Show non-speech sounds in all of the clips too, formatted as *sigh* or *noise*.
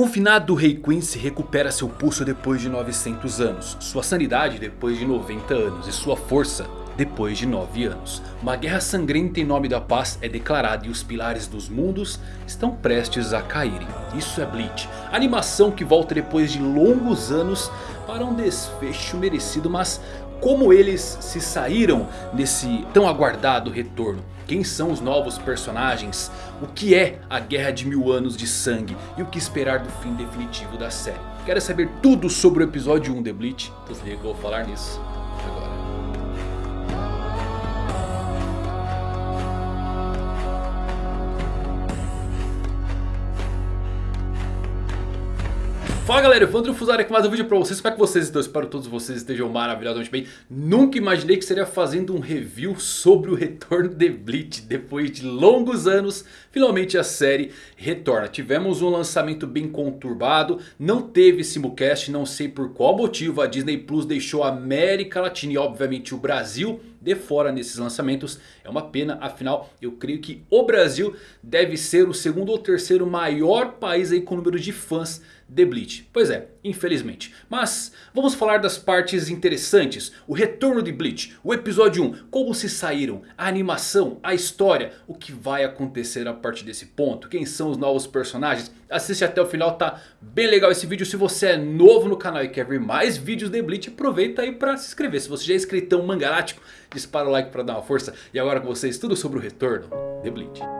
confinado Rei Quincy recupera seu pulso depois de 900 anos, sua sanidade depois de 90 anos e sua força depois de 9 anos. Uma guerra sangrenta em nome da paz é declarada e os pilares dos mundos estão prestes a caírem. Isso é Bleach, animação que volta depois de longos anos para um desfecho merecido, mas como eles se saíram nesse tão aguardado retorno? Quem são os novos personagens? O que é a Guerra de Mil Anos de Sangue? E o que esperar do fim definitivo da série? Quer saber tudo sobre o episódio 1 de Bleach? Se liga que eu vou falar nisso Fala galera, Evandro Fusari aqui mais um vídeo pra vocês, como é que vocês estão? Espero que todos vocês estejam maravilhosamente bem Nunca imaginei que seria fazendo um review sobre o retorno de Bleach Depois de longos anos, finalmente a série retorna Tivemos um lançamento bem conturbado, não teve simulcast, não sei por qual motivo A Disney Plus deixou a América Latina e obviamente o Brasil de fora nesses lançamentos. É uma pena, afinal eu creio que o Brasil deve ser o segundo ou terceiro maior país aí com número de fãs de Bleach. Pois é, infelizmente. Mas vamos falar das partes interessantes. O retorno de Bleach, o episódio 1, como se saíram, a animação, a história, o que vai acontecer a partir desse ponto, quem são os novos personagens. Assiste até o final, tá bem legal esse vídeo. Se você é novo no canal e quer ver mais vídeos de Bleach, aproveita aí para se inscrever. Se você já é inscritão mangalático, dispara o like para dar uma força. E agora com vocês tudo sobre o retorno de Bleach.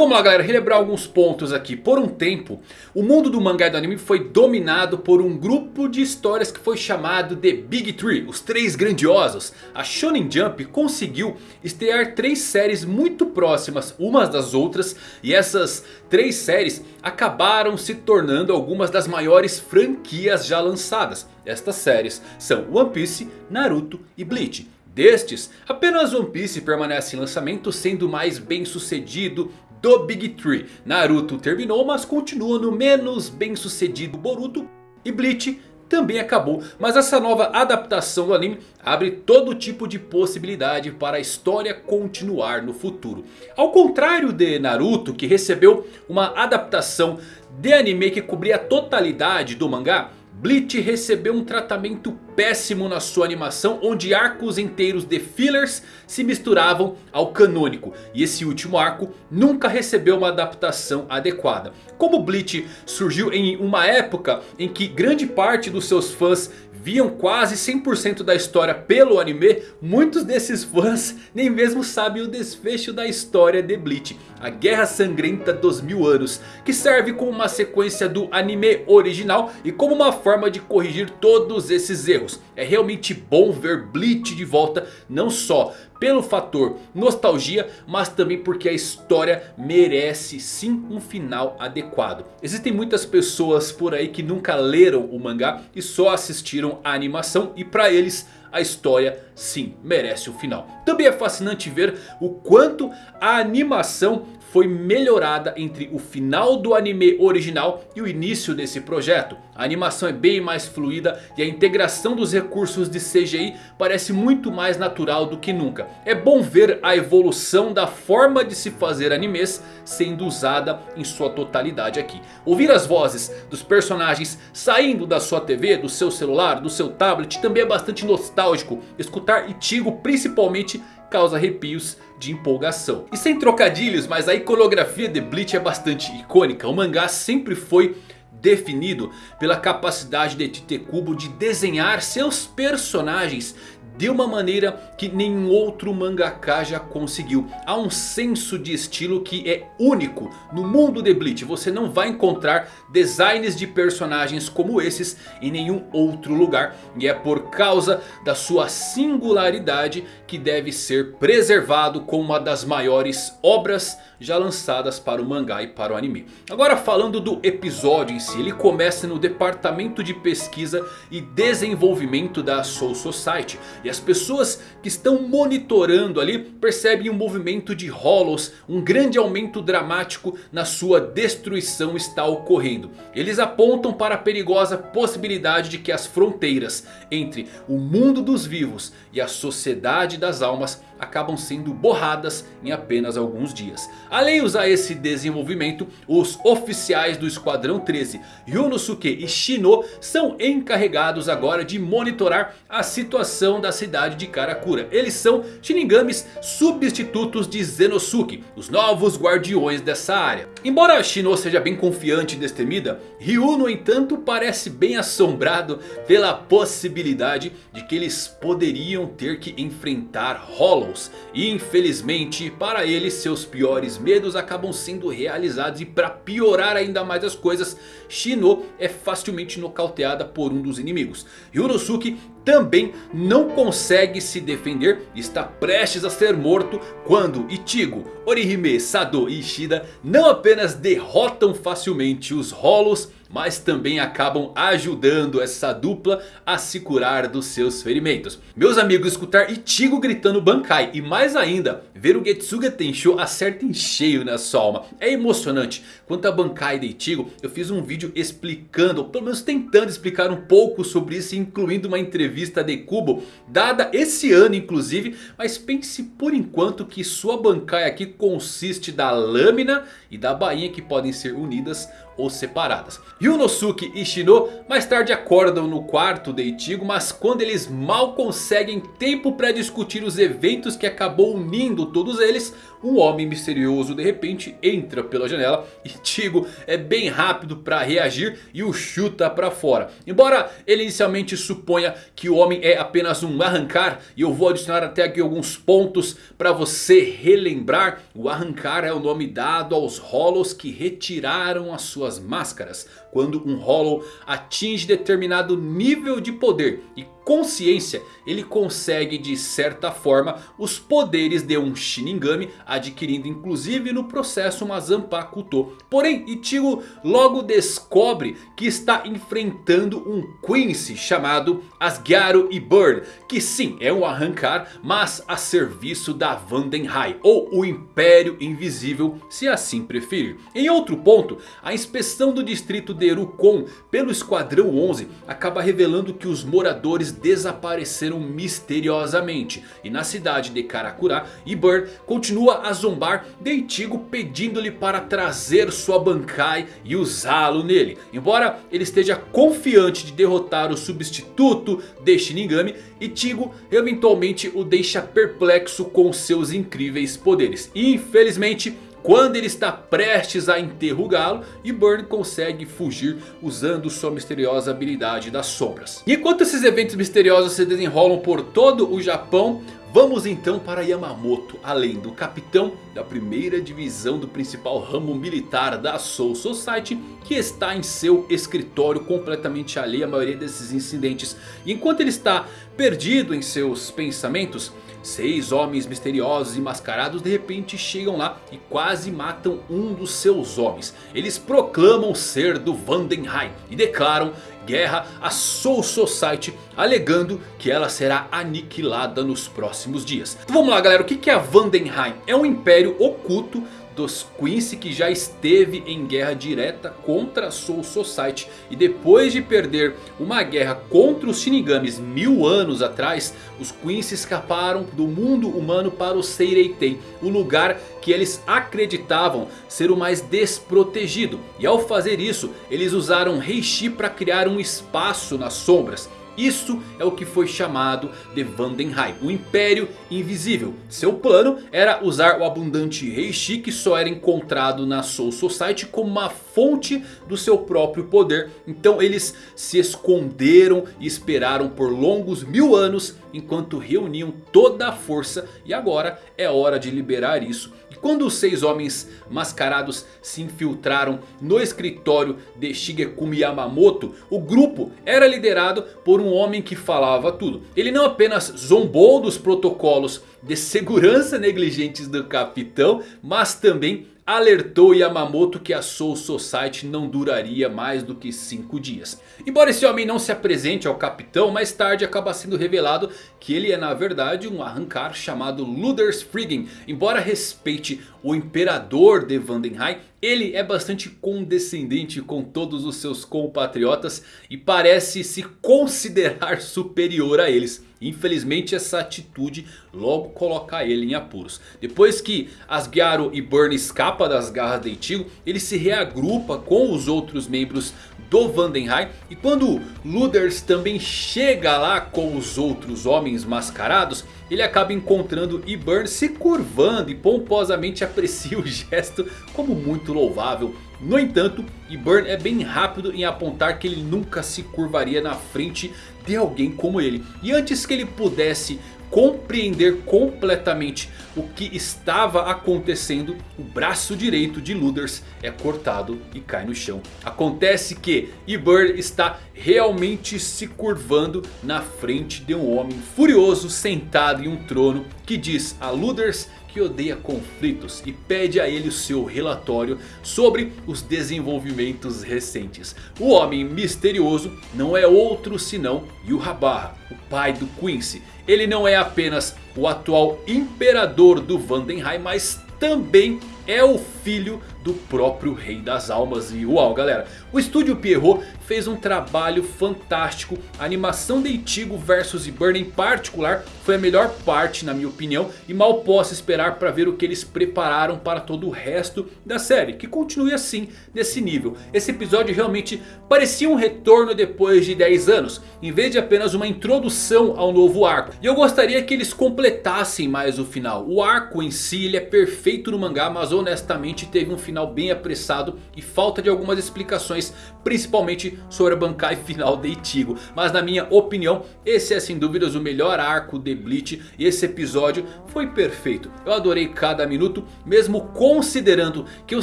Vamos lá galera, relembrar alguns pontos aqui. Por um tempo, o mundo do mangá e do anime foi dominado por um grupo de histórias que foi chamado de Big Three, os Três Grandiosos. A Shonen Jump conseguiu estrear três séries muito próximas umas das outras. E essas três séries acabaram se tornando algumas das maiores franquias já lançadas. Estas séries são One Piece, Naruto e Bleach. Destes, apenas One Piece permanece em lançamento sendo mais bem sucedido do Big Tree. Naruto terminou, mas continua no menos bem sucedido Boruto. E Bleach também acabou. Mas essa nova adaptação do anime abre todo tipo de possibilidade para a história continuar no futuro. Ao contrário de Naruto que recebeu uma adaptação de anime que cobria a totalidade do mangá. Bleach recebeu um tratamento péssimo na sua animação, onde arcos inteiros de fillers se misturavam ao canônico. E esse último arco nunca recebeu uma adaptação adequada. Como Bleach surgiu em uma época em que grande parte dos seus fãs viam quase 100% da história pelo anime, muitos desses fãs nem mesmo sabem o desfecho da história de Bleach. A Guerra Sangrenta dos Mil Anos, que serve como uma sequência do anime original e como uma forma de corrigir todos esses erros. É realmente bom ver Bleach de volta, não só pelo fator nostalgia, mas também porque a história merece sim um final adequado. Existem muitas pessoas por aí que nunca leram o mangá e só assistiram a animação e para eles a história sim merece o um final. Também é fascinante ver o quanto a animação foi melhorada entre o final do anime original e o início desse projeto. A animação é bem mais fluida e a integração dos recursos de CGI parece muito mais natural do que nunca. É bom ver a evolução da forma de se fazer animes sendo usada em sua totalidade aqui. Ouvir as vozes dos personagens saindo da sua TV, do seu celular, do seu tablet também é bastante nostálgico. Escutar Ichigo principalmente causa arrepios de empolgação. E sem trocadilhos, mas a iconografia de Bleach é bastante icônica. O mangá sempre foi definido pela capacidade de Tite Kubo de desenhar seus personagens de uma maneira que nenhum outro mangaka já conseguiu. Há um senso de estilo que é único no mundo de Bleach. Você não vai encontrar designs de personagens como esses em nenhum outro lugar. E é por causa da sua singularidade que deve ser preservado como uma das maiores obras já lançadas para o mangá e para o anime. Agora falando do episódio em si, ele começa no departamento de pesquisa e desenvolvimento da Soul Society. E As pessoas que estão monitorando ali percebem um movimento de Hollows. Um grande aumento dramático na sua destruição está ocorrendo. Eles apontam para a perigosa possibilidade de que as fronteiras entre o mundo dos vivos e a sociedade das almas acabam sendo borradas em apenas alguns dias. Alheios a esse desenvolvimento, os oficiais do Esquadrão 13, Yunosuke e Shino, são encarregados agora de monitorar a situação da cidade de Karakura. Eles são Shinigamis substitutos de Zenosuke, os novos guardiões dessa área. Embora Shino seja bem confiante e destemida, Ryu no entanto parece bem assombrado pela possibilidade de que eles poderiam ter que enfrentar Hollow e infelizmente para ele seus piores medos acabam sendo realizados. E para piorar ainda mais as coisas, Shino é facilmente nocauteada por um dos inimigos. Yunosuke também não consegue se defender está prestes a ser morto quando Ichigo, Orihime, Sado e Ishida não apenas derrotam facilmente os Hollows mas também acabam ajudando essa dupla a se curar dos seus ferimentos. Meus amigos, escutar Ichigo gritando Bankai e mais ainda ver o Getsuga Tensho acerta em cheio na sua alma. É emocionante. Quanto a Bankai de Ichigo, eu fiz um vídeo explicando, pelo menos tentando explicar um pouco sobre isso, incluindo uma entrevista de Kubo, dada esse ano inclusive. Mas pense por enquanto que sua Bankai aqui consiste da lâmina e da bainha que podem ser unidas ou separadas. Yunosuke e Shino mais tarde acordam no quarto de Ichigo, mas quando eles mal conseguem tempo para discutir os eventos que acabou unindo todos eles, um homem misterioso de repente entra pela janela. *laughs* Ichigo é bem rápido para reagir e o chuta para fora. Embora ele inicialmente suponha que o homem é apenas um arrancar. E eu vou adicionar até aqui alguns pontos para você relembrar. O arrancar é o nome dado aos Hollows que retiraram as suas máscaras. Quando um Hollow atinge determinado nível de poder e consciência, ele consegue de certa forma os poderes de um Shinigami, adquirindo inclusive no processo uma Zanpakuto. Porém, Ichigo logo descobre que está enfrentando um Quincy chamado Asgaro e Bird, que sim, é um arrancar, mas a serviço da Vandenhai, ou o Império Invisível, se assim preferir. Em outro ponto, a inspeção do distrito de Erukon pelo Esquadrão 11 acaba revelando que os moradores desapareceram misteriosamente. E na cidade de Karakura, Ibur continua a zombar de Ichigo pedindo-lhe para trazer sua Bankai e usá-lo nele. Embora ele esteja confiante de derrotar o substituto de Shinigami, Ichigo eventualmente o deixa perplexo com seus incríveis poderes. E infelizmente quando ele está prestes a interrogá-lo e Burn consegue fugir usando sua misteriosa habilidade das sombras. E enquanto esses eventos misteriosos se desenrolam por todo o Japão, Vamos então para Yamamoto, além do capitão da primeira divisão do principal ramo militar da Soul Society, que está em seu escritório completamente alheio à maioria desses incidentes. E enquanto ele está perdido em seus pensamentos, Seis homens misteriosos e mascarados de repente chegam lá e quase matam um dos seus homens. Eles proclamam ser do Vandenheim e declaram guerra à Soul Society, alegando que ela será aniquilada nos próximos dias. Então vamos lá galera, o que é a Vandenheim? É um império oculto dos Quincy que já esteve em guerra direta contra Soul Society. E depois de perder uma guerra contra os Shinigamis mil anos atrás. Os Quincy escaparam do mundo humano para o Seireitei. O lugar que eles acreditavam ser o mais desprotegido. E ao fazer isso eles usaram Reishi para criar um espaço nas sombras. Isso é o que foi chamado de Vandenheim, o Império Invisível. Seu plano era usar o abundante Reishi que só era encontrado na Soul Society como uma fonte do seu próprio poder. Então eles se esconderam e esperaram por longos mil anos enquanto reuniam toda a força. E agora é hora de liberar isso quando os seis homens mascarados se infiltraram no escritório de Shigekumi Yamamoto, o grupo era liderado por um homem que falava tudo. Ele não apenas zombou dos protocolos de segurança negligentes do capitão, mas também alertou Yamamoto que a Soul Society não duraria mais do que 5 dias. Embora esse homem não se apresente ao capitão, mais tarde acaba sendo revelado que ele é na verdade um arrancar chamado Luders Friggin. Embora respeite o imperador de Vandenheim, ele é bastante condescendente com todos os seus compatriotas e parece se considerar superior a eles. Infelizmente essa atitude logo coloca ele em apuros. Depois que Asgyaro e Burn escapa das garras de Ichigo, ele se reagrupa com os outros membros do Vandenheim. E quando Luders também chega lá com os outros homens mascarados, ele acaba encontrando Iburn se curvando e pomposamente *laughs* aprecia o gesto como muito louvável. No entanto, Iburn é bem rápido em apontar que ele nunca se curvaria na frente de alguém como ele. E antes que ele pudesse compreender completamente o que estava acontecendo, o braço direito de Luders é cortado e cai no chão. Acontece que Ibur está realmente se curvando na frente de um homem furioso sentado em um trono que diz a Luders que odeia conflitos e pede a ele o seu relatório sobre os desenvolvimentos recentes. O homem misterioso não é outro senão Yuhabarra, o pai do Quincy. Ele não é apenas o atual imperador do Vandenheim, mas também é o filho do próprio Rei das Almas. E uau galera, o estúdio Pierrot fez um trabalho fantástico. A animação de Ichigo vs Burn em particular foi a melhor parte na minha opinião. E mal posso esperar para ver o que eles prepararam para todo o resto da série. Que continue assim, nesse nível. Esse episódio realmente parecia um retorno depois de 10 anos. Em vez de apenas uma introdução ao novo arco. E eu gostaria que eles completassem mais o final. O arco em si ele é perfeito no mangá, mas honestamente teve um final bem apressado e falta de algumas explicações, principalmente sobre a Bankai *laughs* final de Ichigo. Mas na minha opinião, esse é sem dúvidas o melhor arco de Bleach e esse episódio foi perfeito. Eu adorei cada minuto, mesmo considerando que eu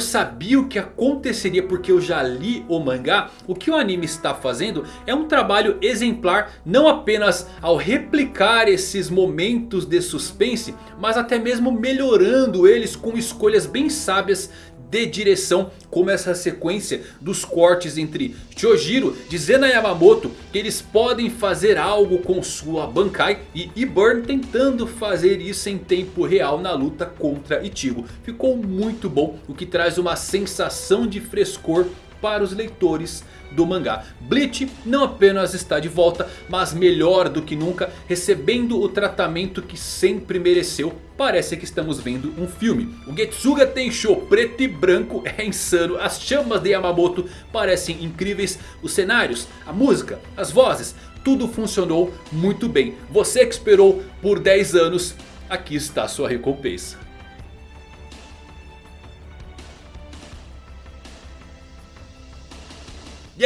sabia o que aconteceria porque eu já li o mangá. O que o anime está fazendo é um trabalho exemplar, não apenas ao replicar esses momentos de suspense, mas até mesmo melhorando eles com escolhas bem sábias de direção como essa sequência dos cortes entre Chojiro dizendo a Yamamoto que eles podem fazer algo com sua Bankai e Iburn tentando fazer isso em tempo real na luta contra Ichigo. Ficou muito bom, o que traz uma sensação de frescor para os leitores do mangá. Bleach não apenas está de volta, mas melhor do que nunca, recebendo o tratamento que sempre mereceu. Parece que estamos vendo um filme. O Getsuga Tenshou preto e branco é insano. As chamas de Yamamoto parecem incríveis. Os cenários, a música, as vozes, tudo funcionou muito bem. Você que esperou por 10 anos, aqui está a sua recompensa.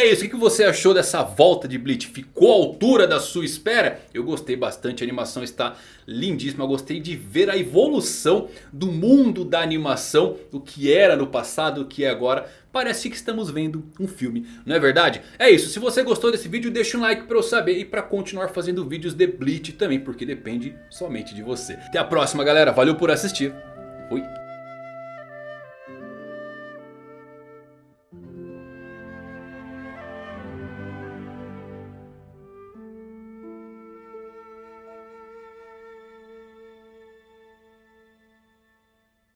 É isso, o que você achou dessa volta de Bleach? Ficou à altura da sua espera? Eu gostei bastante, a animação está lindíssima. Eu gostei de ver a evolução do mundo da animação. O que era no passado, o que é agora. Parece que estamos vendo um filme, não é verdade? É isso, se você gostou desse vídeo deixa um like para eu saber. E para continuar fazendo vídeos de Bleach também, porque depende somente de você. Até a próxima galera, valeu por assistir. Fui.